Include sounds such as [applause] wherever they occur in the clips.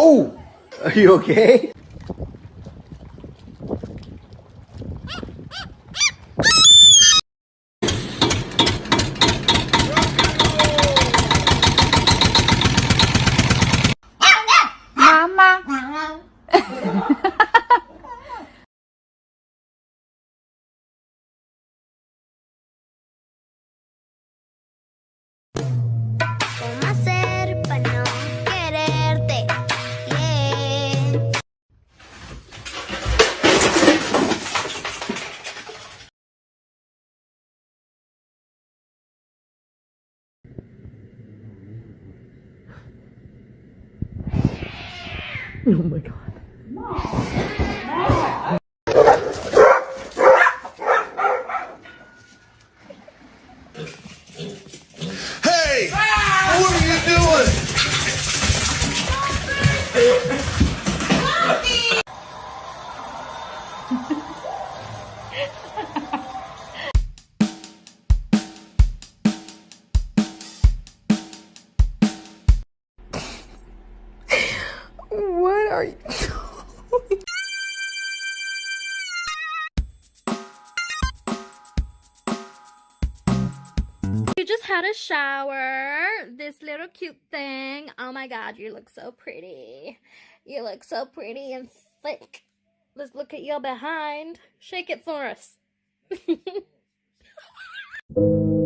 Oh! [laughs] Are you okay? [laughs] Oh my god. Are you You just had a shower. This little cute thing. Oh my god, you look so pretty. You look so pretty and thick. Let's look at your behind. Shake it for us. [laughs]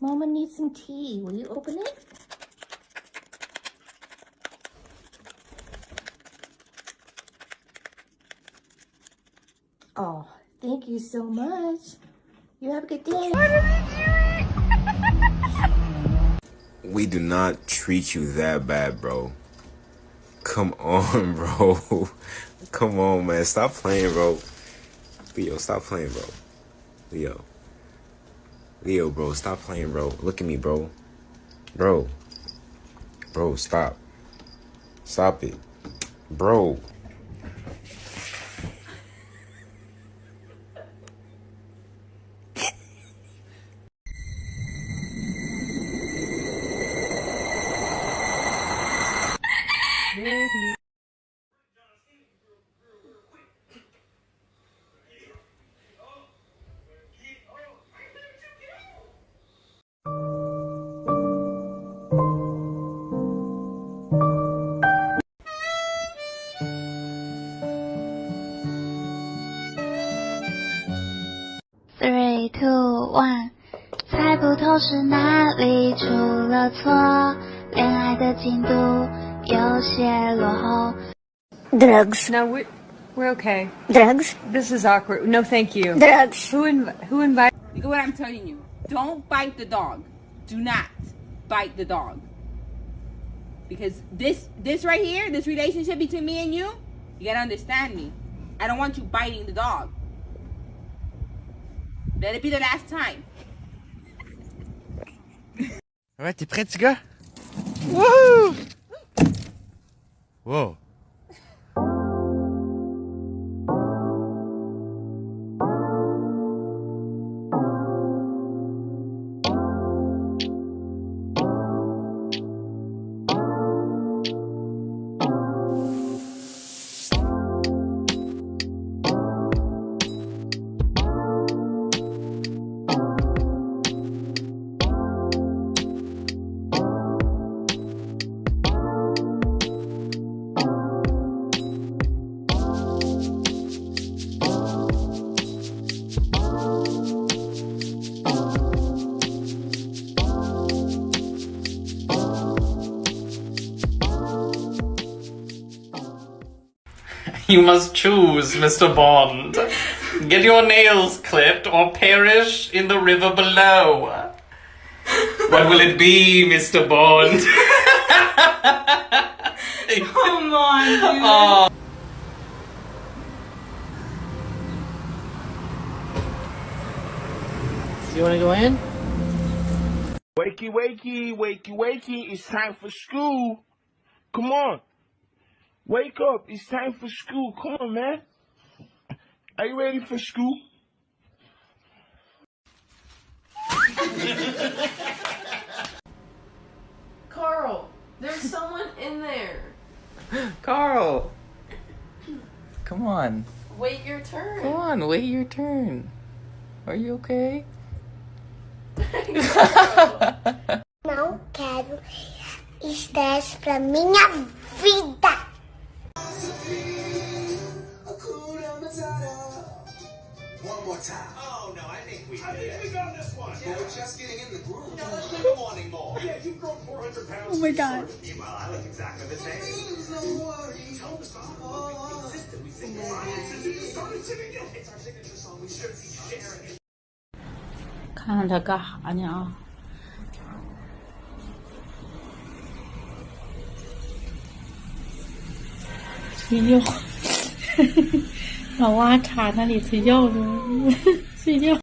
Mama needs some tea. Will you open it? Oh, thank you so much. You have a good day. [laughs] we do not treat you that bad, bro. Come on, [laughs] bro. Come on, man. Stop playing, bro. Leo, stop playing, bro. Leo. Leo, bro, stop playing, bro. Look at me, bro. Bro. Bro, stop. Stop it. Bro. 猜不透是哪里出了错，恋爱的进度有些落后。 Drugs. No, we're, we're okay. Drugs. This is awkward. No, thank you. Drugs. Who inv- who invited? Look at what I'm telling you. Don't bite the dog. Do not bite the dog. Because this this right here, this relationship between me and you, you gotta understand me. I don't want you biting the dog. Let it be the last time. Ouais, t'es prêt, petit gars? Wouhou! Wow. [laughs] You must choose, Mr. Bond. Get your nails clipped or perish in the river below. What will it be, Mr. Bond? [laughs] Come on, dude. Oh. You want to go in? Wakey, wakey, wakey, wakey. It's time for school. Come on. Wake up. It's time for school. Come on, man. Are you ready for school? Carl, there's someone in there. Carl. Come on. Wait your turn. Come on, wait your turn. Are you okay? Não quero estresse pra minha time. Oh, no, I think we I think we got this one. Yeah. We're just getting in the groove. No, let's do the more. Yeah, you've grown 400 pounds. Oh, my God. Meanwhile, I look exactly the same. Tell them to stop. Oh, It's our signature song. We should be sharing it. [laughs] 老蛙插那里睡觉呢，[laughs] 睡觉。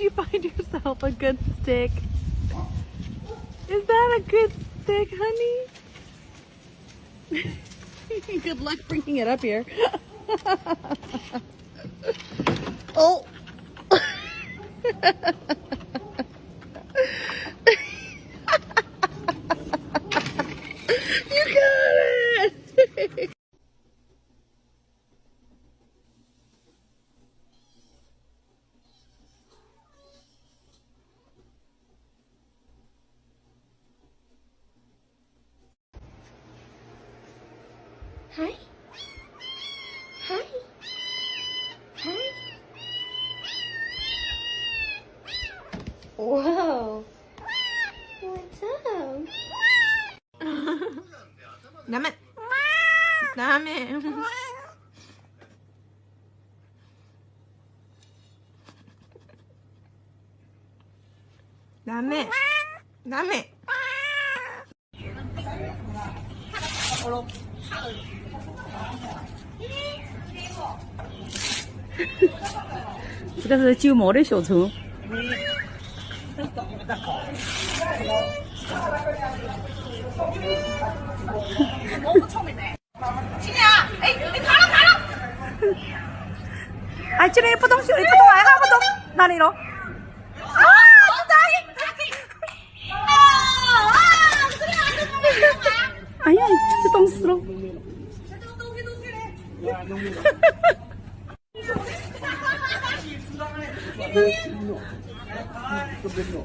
You find yourself a good stick? Is that a good stick, honey? [laughs] good luck bringing it up here. [laughs] oh. [laughs] 他们南妹南妹这个是九毛的小虫我不聪明的哎，这里不懂学，不动买，看不动，哪里喽？啊！哎呀，这懂死了！哈哈哈哈！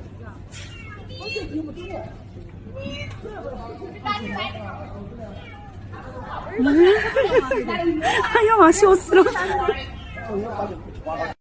哎呀，笑死了！你要把酒的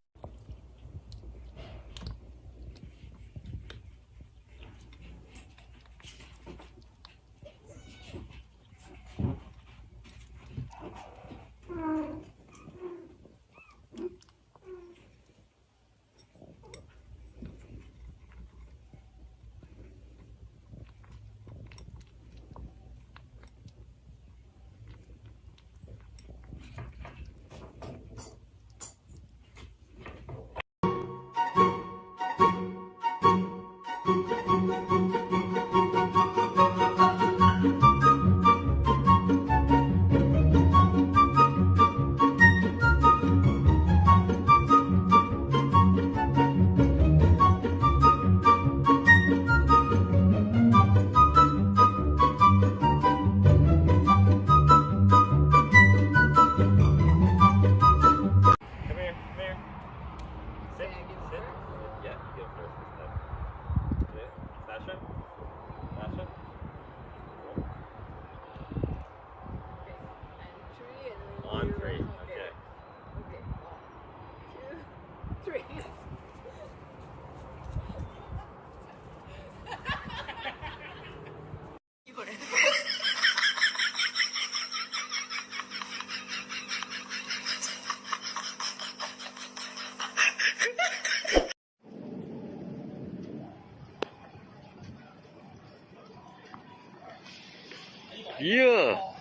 Yeah.